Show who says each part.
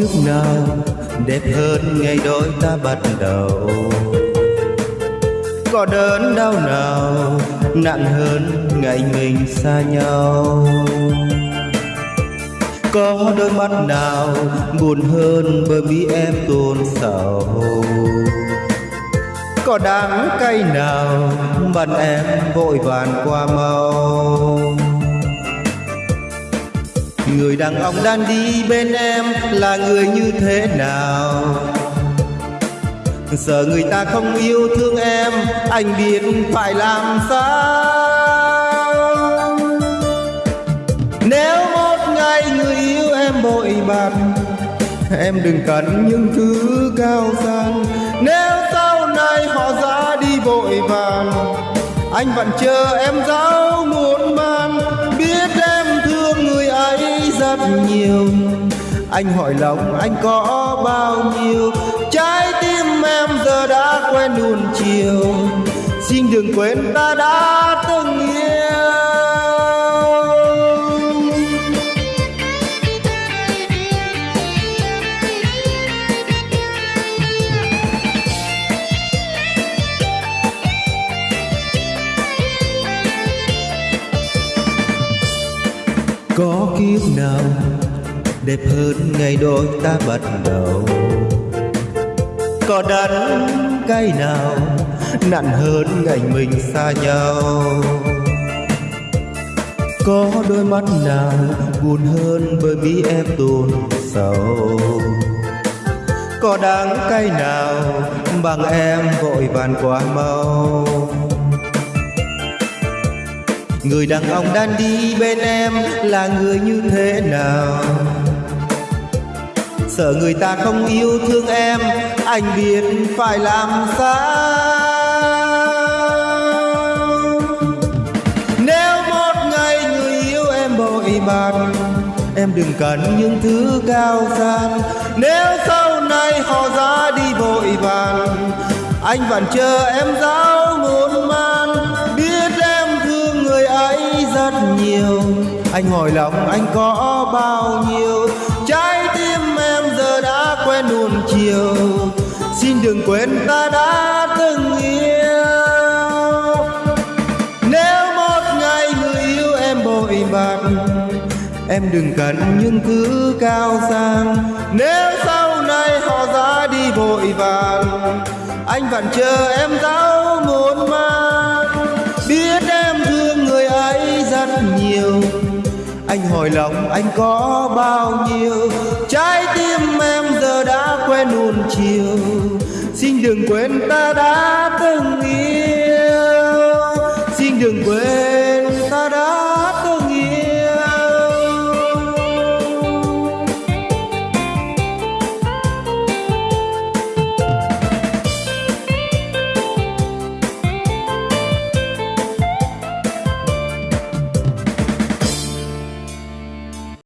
Speaker 1: có kiếp nào đẹp hơn ngày đôi ta bắt đầu. Có đớn đau nào nặng hơn ngày mình xa nhau. Có đôi mắt nào buồn hơn bởi vì em tuôn sầu. Có đắng cay nào bận em vội vàng qua mau người đàn ông đang đi bên em là người như thế nào? Sợ người ta không yêu thương em, anh biết phải làm sao? Nếu một ngày người yêu em bội bạc, em đừng cần những thứ cao sang. Nếu sau này họ ra đi vội vàng, anh vẫn chờ em giáo muốn man biết em rất nhiều. Anh hỏi lòng anh có bao nhiêu? Trái tim em giờ đã quen nuông chiều. Xin đừng quên ta đã từng yêu. Có kiếp nào, đẹp hơn ngày đôi ta bắt đầu. Có đắng cay nào, nặng hơn ngày mình xa nhau? Có đôi mắt nào buồn hơn bởi vì em tuôn sầu có đắng cay nào bằng em vội vàng quá mau? Người đàn ông đang đi bên em là người như thế nào? Sợ người ta không yêu thương em, anh biết phải làm sao? Nếu một ngày người yêu em bội bạc, em đừng cần những thứ cao sang. Nếu sau này họ ra đi vội vàng anh vẫn chờ em giáo rất nhiều. Anh hỏi lòng anh có bao nhiêu? Trái tim em giờ đã quen nuông chiều. Xin đừng quên ta đã từng yêu. Nếu một ngày người yêu em bội bạc, em đừng cần những thứ cao sang. Nếu sau này họ ra đi vội vàng, anh vẫn chờ em giáo muốn mang biết em nhiều. Anh hỏi lòng anh có bao nhiêu? Trái tim em giờ đã quen nuôn chiều. Xin đừng quên ta đã từng yêu.